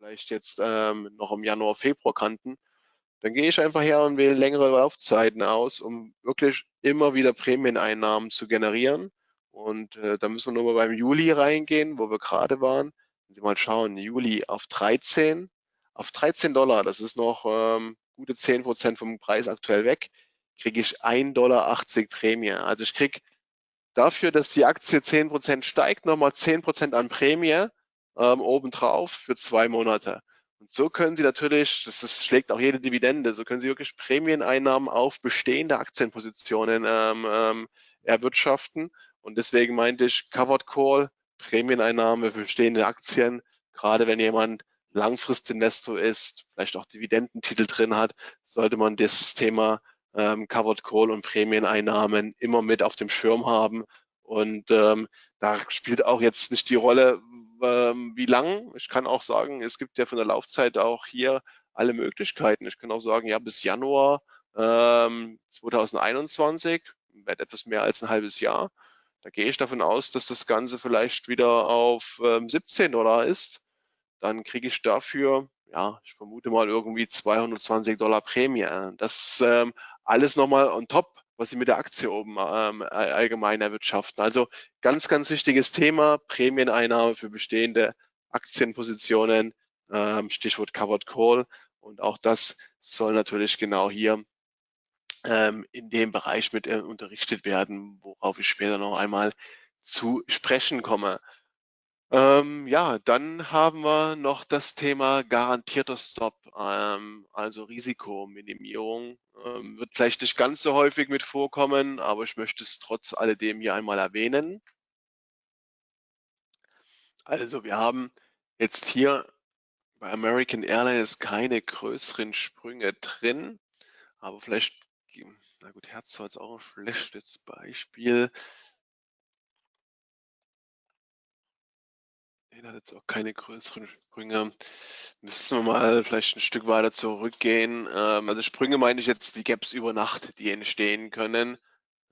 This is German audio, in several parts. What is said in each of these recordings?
vielleicht jetzt ähm, noch im Januar, Februar kannten, dann gehe ich einfach her und wähle längere Laufzeiten aus, um wirklich immer wieder Prämieneinnahmen zu generieren. Und äh, da müssen wir nur mal beim Juli reingehen, wo wir gerade waren. Wenn Sie mal schauen, Juli auf 13, auf 13 Dollar, das ist noch ähm, gute 10 Prozent vom Preis aktuell weg, kriege ich 1,80 Dollar Prämie. Also ich kriege dafür, dass die Aktie 10 Prozent steigt, nochmal 10 Prozent an Prämie ähm, obendrauf für zwei Monate. Und so können Sie natürlich, das ist, schlägt auch jede Dividende, so können Sie wirklich Prämieneinnahmen auf bestehende Aktienpositionen ähm, ähm, erwirtschaften. Und deswegen meinte ich Covered Call, Prämieneinnahme für bestehende Aktien, gerade wenn jemand Langfristinvestor ist, vielleicht auch Dividendentitel drin hat, sollte man das Thema ähm, Covered Call und Prämieneinnahmen immer mit auf dem Schirm haben. Und ähm, da spielt auch jetzt nicht die Rolle, ähm, wie lang. Ich kann auch sagen, es gibt ja von der Laufzeit auch hier alle Möglichkeiten. Ich kann auch sagen, ja, bis Januar ähm, 2021, wird etwas mehr als ein halbes Jahr. Da gehe ich davon aus, dass das Ganze vielleicht wieder auf ähm, 17 Dollar ist. Dann kriege ich dafür, ja, ich vermute mal irgendwie 220 Dollar Prämie. Das ähm, alles nochmal on top was sie mit der Aktie oben ähm, allgemein erwirtschaften. Also ganz, ganz wichtiges Thema, Prämieneinnahme für bestehende Aktienpositionen, ähm, Stichwort Covered Call. Und auch das soll natürlich genau hier ähm, in dem Bereich mit äh, unterrichtet werden, worauf ich später noch einmal zu sprechen komme. Ähm, ja, dann haben wir noch das Thema garantierter Stop, ähm, also Risikominimierung. Ähm, wird vielleicht nicht ganz so häufig mit vorkommen, aber ich möchte es trotz alledem hier einmal erwähnen. Also wir haben jetzt hier bei American Airlines keine größeren Sprünge drin, aber vielleicht, na gut, Herz war jetzt auch ein schlechtes Beispiel. Den hat jetzt auch keine größeren Sprünge. Müssen wir mal vielleicht ein Stück weiter zurückgehen. Ähm, also Sprünge meine ich jetzt die Gaps über Nacht, die entstehen können.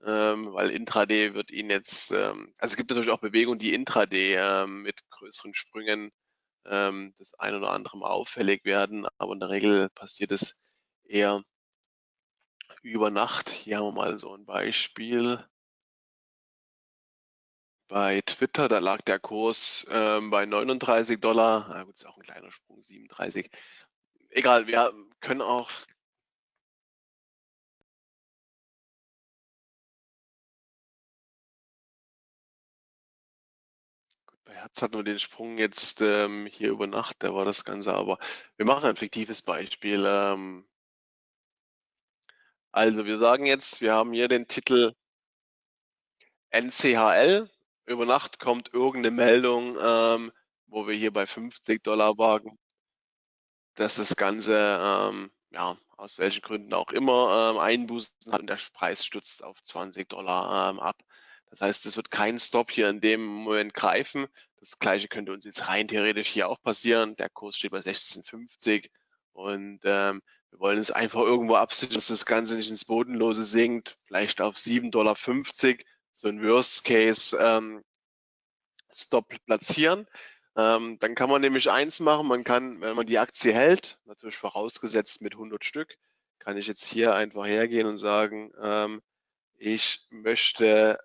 Ähm, weil Intraday wird Ihnen jetzt, ähm, also es gibt natürlich auch Bewegungen, die Intraday ähm, mit größeren Sprüngen ähm, das ein oder andere Mal auffällig werden, aber in der Regel passiert es eher über Nacht. Hier haben wir mal so ein Beispiel bei Twitter, da lag der Kurs ähm, bei 39 Dollar. Na gut, ist auch ein kleiner Sprung, 37. Egal, wir können auch bei Herz hat nur den Sprung jetzt ähm, hier über Nacht, da war das Ganze, aber wir machen ein fiktives Beispiel. Ähm, also wir sagen jetzt, wir haben hier den Titel NCHL über Nacht kommt irgendeine Meldung, ähm, wo wir hier bei 50 Dollar wagen, dass das Ganze, ähm, ja, aus welchen Gründen auch immer, ähm, Einbußen hat und der Preis stützt auf 20 Dollar ähm, ab. Das heißt, es wird kein Stop hier in dem Moment greifen. Das gleiche könnte uns jetzt rein theoretisch hier auch passieren. Der Kurs steht bei 16,50 und ähm, wir wollen es einfach irgendwo absichern, dass das Ganze nicht ins Bodenlose sinkt, vielleicht auf 7,50 Dollar so ein Worst Case ähm, Stop platzieren. Ähm, dann kann man nämlich eins machen, man kann, wenn man die Aktie hält, natürlich vorausgesetzt mit 100 Stück, kann ich jetzt hier einfach hergehen und sagen, ähm, ich möchte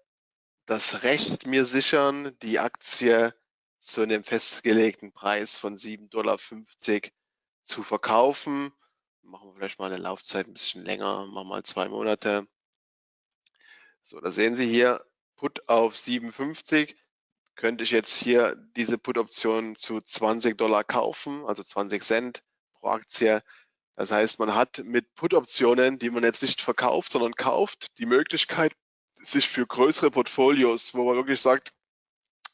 das Recht mir sichern, die Aktie zu einem festgelegten Preis von 7,50 Dollar zu verkaufen. Machen wir vielleicht mal eine Laufzeit ein bisschen länger, machen wir mal zwei Monate. So, da sehen Sie hier Put auf 57 könnte ich jetzt hier diese Put-Option zu 20 Dollar kaufen, also 20 Cent pro Aktie. Das heißt, man hat mit Put-Optionen, die man jetzt nicht verkauft, sondern kauft, die Möglichkeit, sich für größere Portfolios, wo man wirklich sagt,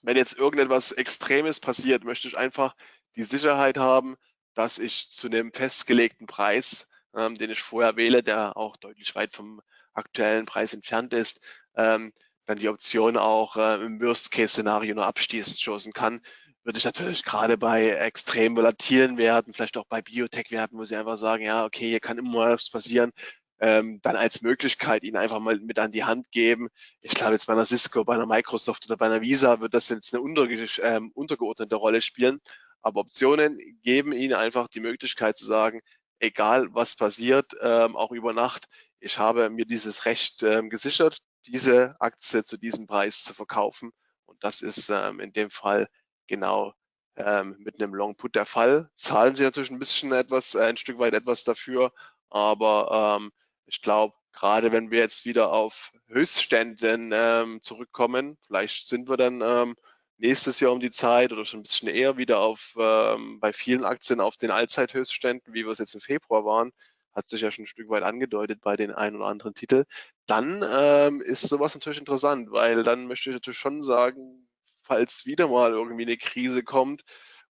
wenn jetzt irgendetwas Extremes passiert, möchte ich einfach die Sicherheit haben, dass ich zu einem festgelegten Preis, ähm, den ich vorher wähle, der auch deutlich weit vom aktuellen Preis entfernt ist, ähm, dann die Option auch äh, im Worst-Case-Szenario nur abstoßen kann, würde ich natürlich gerade bei extrem volatilen Werten, vielleicht auch bei Biotech-Werten, wo sie einfach sagen, ja, okay, hier kann immer was passieren, ähm, dann als Möglichkeit ihnen einfach mal mit an die Hand geben. Ich glaube jetzt bei einer Cisco, bei einer Microsoft oder bei einer Visa wird das jetzt eine unter, ähm, untergeordnete Rolle spielen. Aber Optionen geben Ihnen einfach die Möglichkeit zu sagen, egal was passiert, ähm, auch über Nacht, ich habe mir dieses Recht ähm, gesichert, diese Aktie zu diesem Preis zu verkaufen. Und das ist ähm, in dem Fall genau ähm, mit einem Long Put der Fall. Zahlen Sie natürlich ein bisschen etwas, äh, ein Stück weit etwas dafür, aber ähm, ich glaube, gerade wenn wir jetzt wieder auf Höchstständen ähm, zurückkommen, vielleicht sind wir dann ähm, nächstes Jahr um die Zeit oder schon ein bisschen eher wieder auf ähm, bei vielen Aktien auf den Allzeithöchstständen, wie wir es jetzt im Februar waren, hat sich ja schon ein Stück weit angedeutet bei den ein oder anderen Titel, dann ähm, ist sowas natürlich interessant, weil dann möchte ich natürlich schon sagen, falls wieder mal irgendwie eine Krise kommt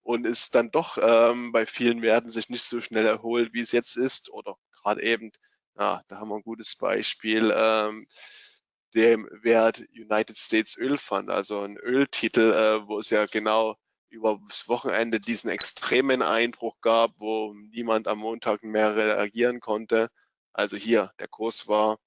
und es dann doch ähm, bei vielen Werten sich nicht so schnell erholt, wie es jetzt ist oder gerade eben, ja, da haben wir ein gutes Beispiel, ähm, dem Wert United States Öl Fund, also ein Öltitel, äh, wo es ja genau über das Wochenende diesen extremen Einbruch gab, wo niemand am Montag mehr reagieren konnte. Also hier, der Kurs war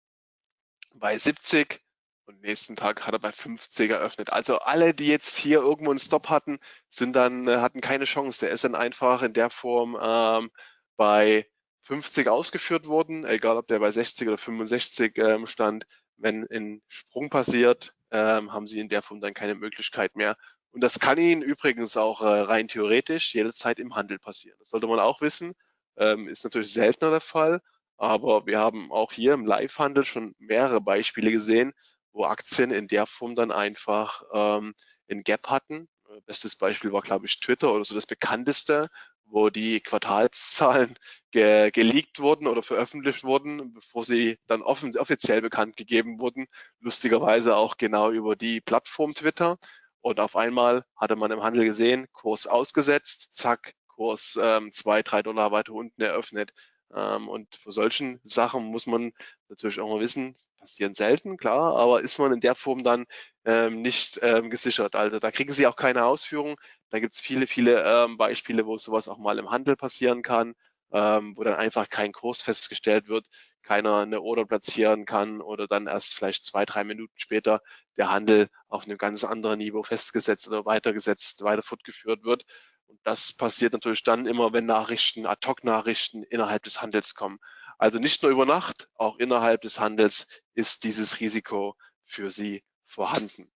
bei 70 und nächsten Tag hat er bei 50 eröffnet. Also alle, die jetzt hier irgendwo einen Stop hatten, sind dann, äh, hatten keine Chance. Der ist dann einfach in der Form ähm, bei 50 ausgeführt worden, egal ob der bei 60 oder 65 ähm, stand. Wenn ein Sprung passiert, ähm, haben sie in der Form dann keine Möglichkeit mehr, und das kann Ihnen übrigens auch äh, rein theoretisch jederzeit im Handel passieren. Das sollte man auch wissen. Ähm, ist natürlich seltener der Fall, aber wir haben auch hier im Live-Handel schon mehrere Beispiele gesehen, wo Aktien in der Form dann einfach ähm, ein Gap hatten. Äh, bestes Beispiel war, glaube ich, Twitter oder so das bekannteste, wo die Quartalszahlen ge geleakt wurden oder veröffentlicht wurden, bevor sie dann offiziell bekannt gegeben wurden. Lustigerweise auch genau über die Plattform Twitter. Und auf einmal hatte man im Handel gesehen, Kurs ausgesetzt, zack, Kurs ähm, zwei, drei Dollar weiter unten eröffnet. Ähm, und für solchen Sachen muss man natürlich auch mal wissen, passieren selten, klar, aber ist man in der Form dann ähm, nicht ähm, gesichert. Also da kriegen Sie auch keine Ausführung. Da gibt es viele, viele ähm, Beispiele, wo sowas auch mal im Handel passieren kann, ähm, wo dann einfach kein Kurs festgestellt wird, keiner eine Order platzieren kann oder dann erst vielleicht zwei, drei Minuten später der Handel auf einem ganz anderen Niveau festgesetzt oder weitergesetzt, weiter fortgeführt wird. Und das passiert natürlich dann immer, wenn Nachrichten, Ad-Hoc-Nachrichten innerhalb des Handels kommen. Also nicht nur über Nacht, auch innerhalb des Handels ist dieses Risiko für Sie vorhanden.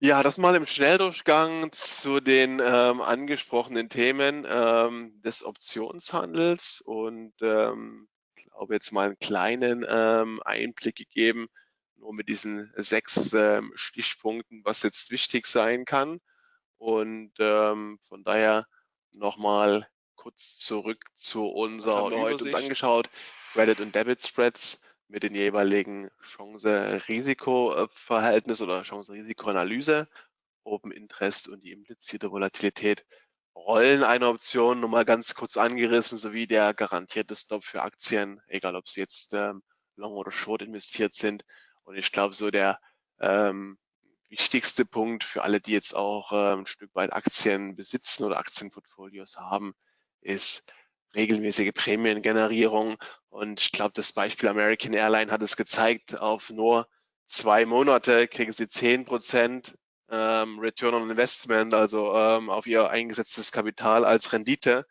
Ja, das mal im Schnelldurchgang zu den ähm, angesprochenen Themen ähm, des Optionshandels und ähm, glaube jetzt mal einen kleinen ähm, Einblick gegeben, nur mit diesen sechs ähm, Stichpunkten, was jetzt wichtig sein kann. Und ähm, von daher nochmal kurz zurück zu unserer heute uns angeschaut, Credit und Debit Spreads mit den jeweiligen Chance-Risiko-Verhältnis oder Chance-Risiko-Analyse, Open Interest und die implizierte Volatilität. Rollen einer Option nochmal ganz kurz angerissen, sowie der garantierte Stop für Aktien, egal ob sie jetzt ähm, long oder short investiert sind. Und ich glaube, so der ähm, wichtigste Punkt für alle, die jetzt auch ähm, ein Stück weit Aktien besitzen oder Aktienportfolios haben, ist regelmäßige Prämiengenerierung. Und ich glaube, das Beispiel American Airline hat es gezeigt, auf nur zwei Monate kriegen sie zehn Prozent ähm, Return on Investment, also ähm, auf ihr eingesetztes Kapital als Rendite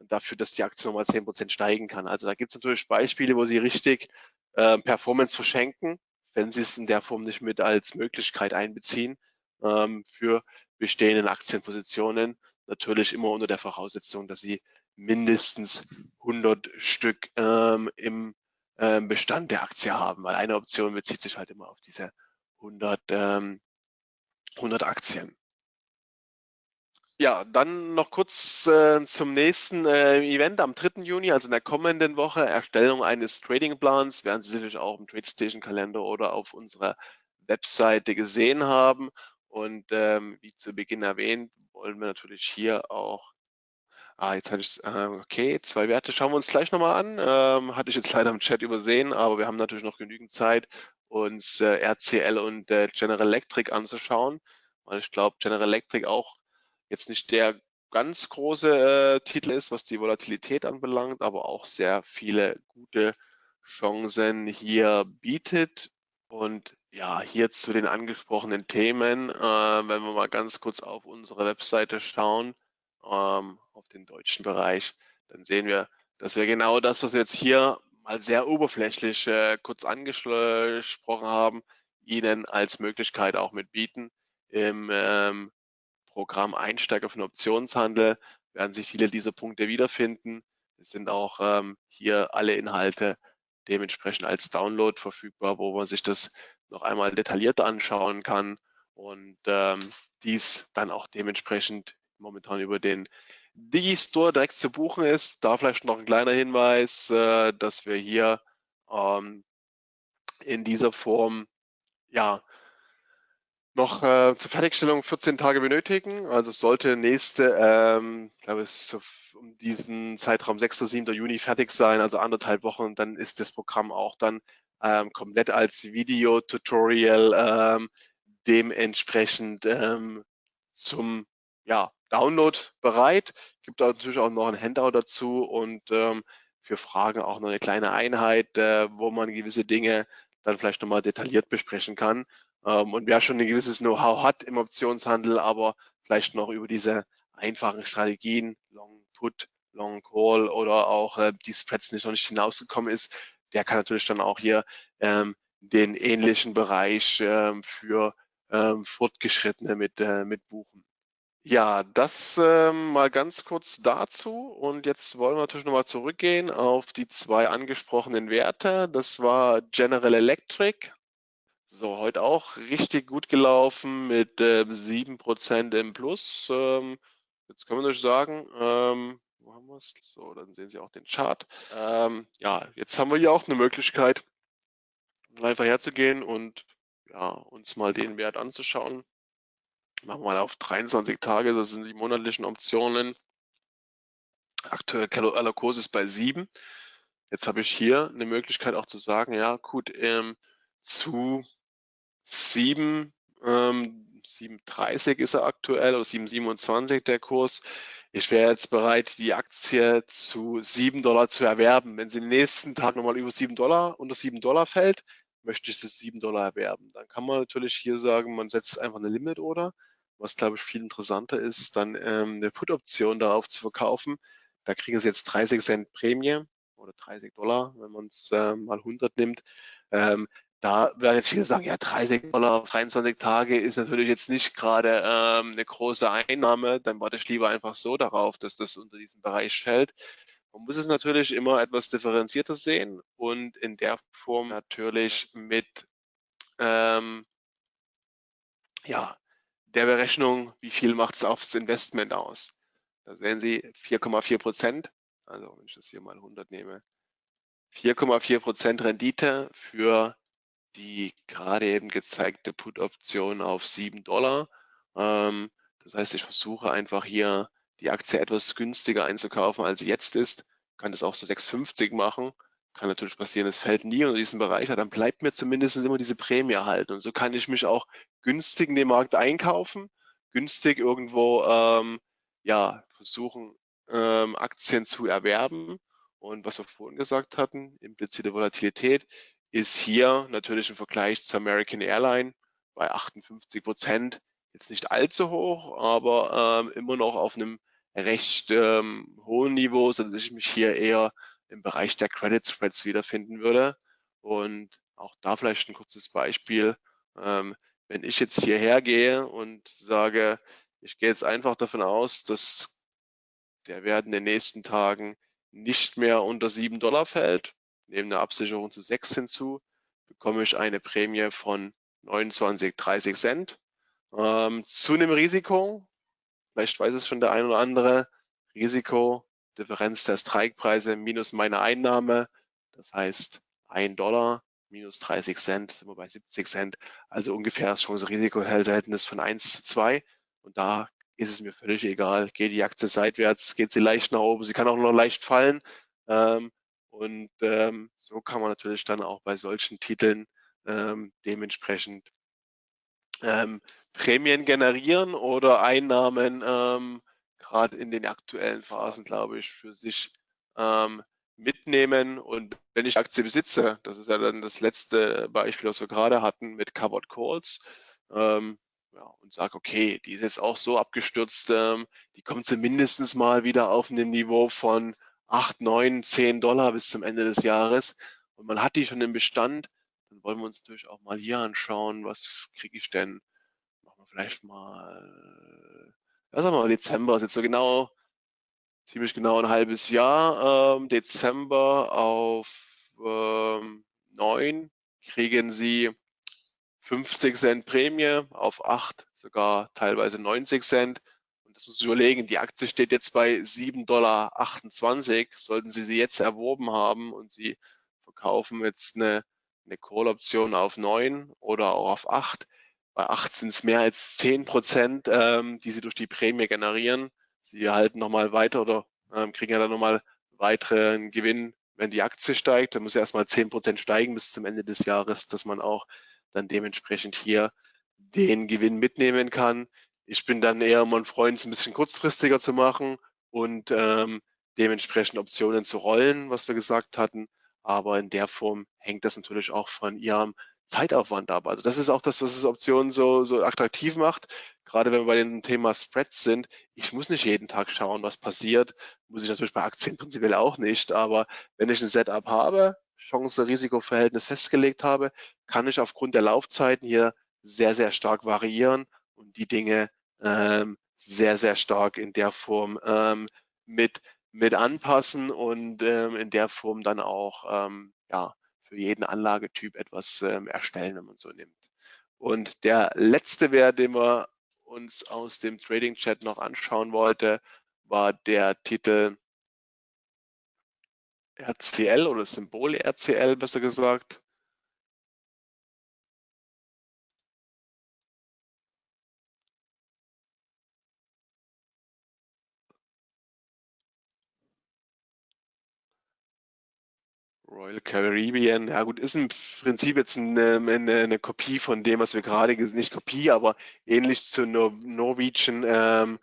dafür, dass die Aktie nochmal zehn Prozent steigen kann. Also da gibt es natürlich Beispiele, wo sie richtig äh, Performance verschenken wenn Sie es in der Form nicht mit als Möglichkeit einbeziehen ähm, für bestehenden Aktienpositionen. Natürlich immer unter der Voraussetzung, dass Sie mindestens 100 Stück ähm, im ähm, Bestand der Aktie haben, weil eine Option bezieht sich halt immer auf diese 100, ähm, 100 Aktien. Ja, dann noch kurz äh, zum nächsten äh, Event am 3. Juni, also in der kommenden Woche, Erstellung eines Tradingplans, werden Sie sicherlich auch im TradeStation-Kalender oder auf unserer Webseite gesehen haben. Und ähm, wie zu Beginn erwähnt, wollen wir natürlich hier auch Ah, jetzt hatte ich äh, okay, zwei Werte schauen wir uns gleich nochmal an. Ähm, hatte ich jetzt leider im Chat übersehen, aber wir haben natürlich noch genügend Zeit, uns äh, RCL und äh, General Electric anzuschauen, weil ich glaube, General Electric auch jetzt nicht der ganz große äh, Titel ist, was die Volatilität anbelangt, aber auch sehr viele gute Chancen hier bietet. Und Ja, hier zu den angesprochenen Themen, äh, wenn wir mal ganz kurz auf unsere Webseite schauen, ähm, auf den deutschen Bereich, dann sehen wir, dass wir genau das, was wir jetzt hier mal sehr oberflächlich äh, kurz angesprochen haben, Ihnen als Möglichkeit auch mit bieten. Im ähm, Programm Einsteiger für den Optionshandel werden sich viele dieser Punkte wiederfinden. Es sind auch ähm, hier alle Inhalte dementsprechend als Download verfügbar, wo man sich das noch einmal detailliert anschauen kann und ähm, dies dann auch dementsprechend momentan über den Digistore direkt zu buchen ist. Da vielleicht noch ein kleiner Hinweis, äh, dass wir hier ähm, in dieser Form ja noch äh, zur Fertigstellung 14 Tage benötigen. Also sollte nächste, ähm, ich glaube so um diesen Zeitraum 6. oder 7. Juni fertig sein, also anderthalb Wochen, dann ist das Programm auch dann ähm, komplett als Video-Tutorial ähm, dementsprechend ähm, zum ja, Download bereit. Gibt natürlich auch noch ein Handout dazu und ähm, für Fragen auch noch eine kleine Einheit, äh, wo man gewisse Dinge dann vielleicht nochmal detailliert besprechen kann. Ähm, und wer schon ein gewisses Know-how hat im Optionshandel, aber vielleicht noch über diese einfachen Strategien, Long Put, Long Call oder auch äh, die Spreads nicht noch nicht hinausgekommen ist, der kann natürlich dann auch hier ähm, den ähnlichen Bereich ähm, für ähm, Fortgeschrittene mit, äh, mit buchen. Ja, das ähm, mal ganz kurz dazu. Und jetzt wollen wir natürlich nochmal zurückgehen auf die zwei angesprochenen Werte. Das war General Electric. So, heute auch richtig gut gelaufen mit ähm, 7% im Plus. Ähm, jetzt können wir natürlich sagen, ähm, wo haben wir es? So, dann sehen Sie auch den Chart. Ähm, ja, jetzt haben wir hier auch eine Möglichkeit, einfach herzugehen und ja, uns mal den Wert anzuschauen. Machen wir mal auf 23 Tage, das sind die monatlichen Optionen. Aktuell Kurs ist bei 7. Jetzt habe ich hier eine Möglichkeit auch zu sagen, ja gut, ähm, zu 7, ähm, 7,30 ist er aktuell oder 7,27 der Kurs. Ich wäre jetzt bereit, die Aktie zu 7 Dollar zu erwerben. Wenn sie den nächsten Tag nochmal über 7 Dollar, unter 7 Dollar fällt, möchte ich sie 7 Dollar erwerben. Dann kann man natürlich hier sagen, man setzt einfach eine Limit Order. Was, glaube ich, viel interessanter ist, dann ähm, eine Put-Option darauf zu verkaufen. Da kriegen Sie jetzt 30 Cent Prämie oder 30 Dollar, wenn man es äh, mal 100 nimmt. Ähm, da werden jetzt viele sagen, ja, 30 Dollar auf 23 Tage ist natürlich jetzt nicht gerade ähm, eine große Einnahme. Dann warte ich lieber einfach so darauf, dass das unter diesen Bereich fällt. Man muss es natürlich immer etwas differenzierter sehen und in der Form natürlich mit ähm, ja, der Berechnung, wie viel macht es aufs Investment aus. Da sehen Sie 4,4 Prozent, also wenn ich das hier mal 100 nehme, 4,4 Prozent Rendite für die gerade eben gezeigte Put-Option auf 7 Dollar. Ähm, das heißt, ich versuche einfach hier die Aktie etwas günstiger einzukaufen, als sie jetzt ist. Kann das auch so 6,50 machen. Kann natürlich passieren, es fällt nie unter diesen Bereich, dann bleibt mir zumindest immer diese Prämie erhalten. Und so kann ich mich auch günstig in den Markt einkaufen, günstig irgendwo ähm, ja, versuchen, ähm, Aktien zu erwerben. Und was wir vorhin gesagt hatten, implizite Volatilität, ist hier natürlich im Vergleich zur American Airline bei 58 Prozent jetzt nicht allzu hoch, aber ähm, immer noch auf einem recht ähm, hohen Niveau, sodass ich mich hier eher im Bereich der Credit Spreads wiederfinden würde. Und auch da vielleicht ein kurzes Beispiel. Ähm, wenn ich jetzt hierher gehe und sage, ich gehe jetzt einfach davon aus, dass der Wert in den nächsten Tagen nicht mehr unter 7 Dollar fällt, nehme eine Absicherung zu 6 hinzu, bekomme ich eine Prämie von 29, 30 Cent. Ähm, zu einem Risiko, vielleicht weiß es schon der ein oder andere, Risiko Differenz der Strikepreise minus meine Einnahme. Das heißt, ein Dollar minus 30 Cent, sind wir bei 70 Cent. Also ungefähr das Chance-Risiko-Verhältnis von 1 zu 2. Und da ist es mir völlig egal. Geht die Aktie seitwärts, geht sie leicht nach oben, sie kann auch noch leicht fallen. Ähm, und ähm, so kann man natürlich dann auch bei solchen Titeln ähm, dementsprechend Prämien generieren oder Einnahmen gerade in den aktuellen Phasen, glaube ich, für sich ähm, mitnehmen und wenn ich Aktie besitze, das ist ja dann das letzte Beispiel, was wir gerade hatten mit Covered Calls, ähm, ja, und sage, okay, die ist jetzt auch so abgestürzt, ähm, die kommt zumindest mal wieder auf einem Niveau von 8, 9, 10 Dollar bis zum Ende des Jahres und man hat die schon im Bestand, dann wollen wir uns natürlich auch mal hier anschauen, was kriege ich denn? Machen wir vielleicht mal, ja, sagen wir Dezember, ist jetzt so genau, ziemlich genau ein halbes Jahr. Ähm, Dezember auf ähm, 9 kriegen Sie 50 Cent Prämie, auf 8 sogar teilweise 90 Cent. Und das muss ich überlegen, die Aktie steht jetzt bei 7,28 Dollar. Sollten Sie sie jetzt erworben haben und Sie verkaufen jetzt eine, eine Call-Option auf 9 oder auch auf 8, bei 8 sind es mehr als 10 Prozent, ähm, die Sie durch die Prämie generieren. Sie erhalten nochmal weiter oder ähm, kriegen ja dann nochmal weiteren Gewinn, wenn die Aktie steigt. Dann muss ja erstmal 10 Prozent steigen bis zum Ende des Jahres, dass man auch dann dementsprechend hier den Gewinn mitnehmen kann. Ich bin dann eher mein Freund, es ein bisschen kurzfristiger zu machen und ähm, dementsprechend Optionen zu rollen, was wir gesagt hatten. Aber in der Form hängt das natürlich auch von Ihrem Zeitaufwand ab. Also das ist auch das, was es Optionen so, so attraktiv macht. Gerade wenn wir bei dem Thema Spreads sind. Ich muss nicht jeden Tag schauen, was passiert. Muss ich natürlich bei Aktien prinzipiell auch nicht. Aber wenn ich ein Setup habe, Chance-Risiko-Verhältnis festgelegt habe, kann ich aufgrund der Laufzeiten hier sehr, sehr stark variieren und die Dinge ähm, sehr, sehr stark in der Form ähm, mit, mit anpassen und ähm, in der Form dann auch ähm, ja, für jeden Anlagetyp etwas ähm, erstellen, wenn man so nimmt. Und der letzte Wert, den wir uns aus dem Trading Chat noch anschauen wollte, war der Titel RCL oder Symbol RCL besser gesagt. Royal Caribbean, ja gut, ist im Prinzip jetzt eine, eine, eine Kopie von dem, was wir gerade gesehen nicht Kopie, aber ähnlich zu Nor Norwegian ähm,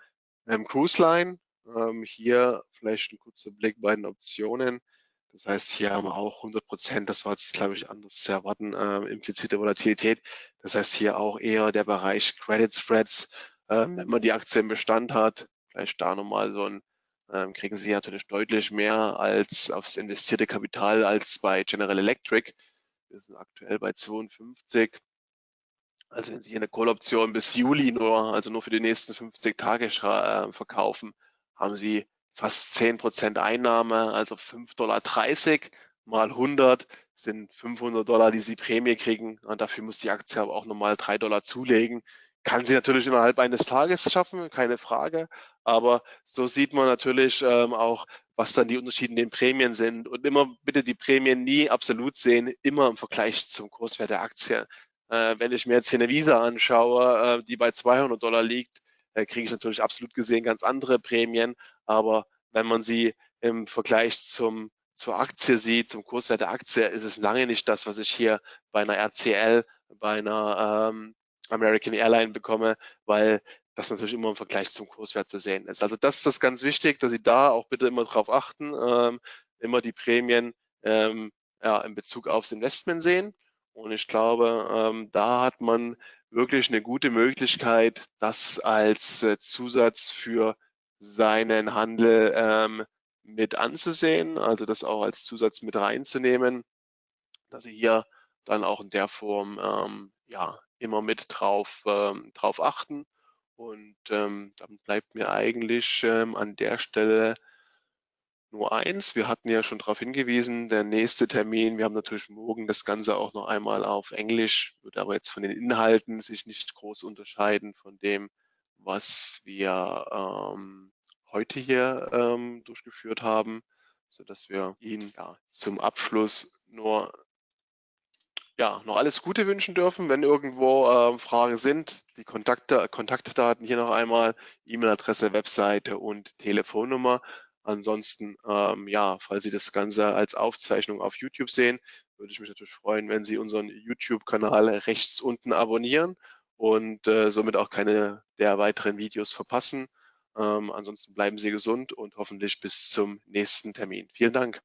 ähm, Cruise Line. Ähm, hier vielleicht ein kurzer Blick bei den Optionen. Das heißt, hier haben wir auch 100 Prozent, das war jetzt, glaube ich, anders zu erwarten, äh, implizite Volatilität. Das heißt, hier auch eher der Bereich Credit Spreads, äh, wenn man die Aktie im Bestand hat, vielleicht da nochmal so ein ähm, kriegen Sie natürlich deutlich mehr als aufs investierte Kapital als bei General Electric. Wir sind aktuell bei 52. Also wenn Sie eine Call-Option bis Juli nur, also nur für die nächsten 50 Tage äh, verkaufen, haben Sie fast 10% Einnahme, also 5,30 Dollar mal 100 sind 500 Dollar, die Sie Prämie kriegen. Und dafür muss die Aktie aber auch nochmal 3 Dollar zulegen. Kann sie natürlich innerhalb eines Tages schaffen, keine Frage. Aber so sieht man natürlich ähm, auch, was dann die Unterschiede in den Prämien sind. Und immer bitte die Prämien nie absolut sehen, immer im Vergleich zum Kurswert der Aktie. Äh, wenn ich mir jetzt hier eine Visa anschaue, äh, die bei 200 Dollar liegt, äh, kriege ich natürlich absolut gesehen ganz andere Prämien. Aber wenn man sie im Vergleich zum zur Aktie sieht, zum Kurswert der Aktie, ist es lange nicht das, was ich hier bei einer RCL, bei einer ähm, American Airline bekomme, weil das natürlich immer im Vergleich zum Kurswert zu sehen ist. Also das ist das ganz wichtig, dass Sie da auch bitte immer drauf achten, ähm, immer die Prämien ähm, ja, in Bezug aufs Investment sehen. Und ich glaube, ähm, da hat man wirklich eine gute Möglichkeit, das als äh, Zusatz für seinen Handel ähm, mit anzusehen, also das auch als Zusatz mit reinzunehmen, dass Sie hier dann auch in der Form ähm, ja immer mit drauf, ähm, drauf achten. Und ähm, dann bleibt mir eigentlich ähm, an der Stelle nur eins. Wir hatten ja schon darauf hingewiesen, der nächste Termin, wir haben natürlich morgen das Ganze auch noch einmal auf Englisch, wird aber jetzt von den Inhalten sich nicht groß unterscheiden von dem, was wir ähm, heute hier ähm, durchgeführt haben, so dass wir Ihnen ja, zum Abschluss nur ja, noch alles Gute wünschen dürfen. Wenn irgendwo äh, Fragen sind, die Kontakte, Kontaktdaten hier noch einmal, E-Mail-Adresse, Webseite und Telefonnummer. Ansonsten, ähm, ja, falls Sie das Ganze als Aufzeichnung auf YouTube sehen, würde ich mich natürlich freuen, wenn Sie unseren YouTube-Kanal rechts unten abonnieren und äh, somit auch keine der weiteren Videos verpassen. Ähm, ansonsten bleiben Sie gesund und hoffentlich bis zum nächsten Termin. Vielen Dank.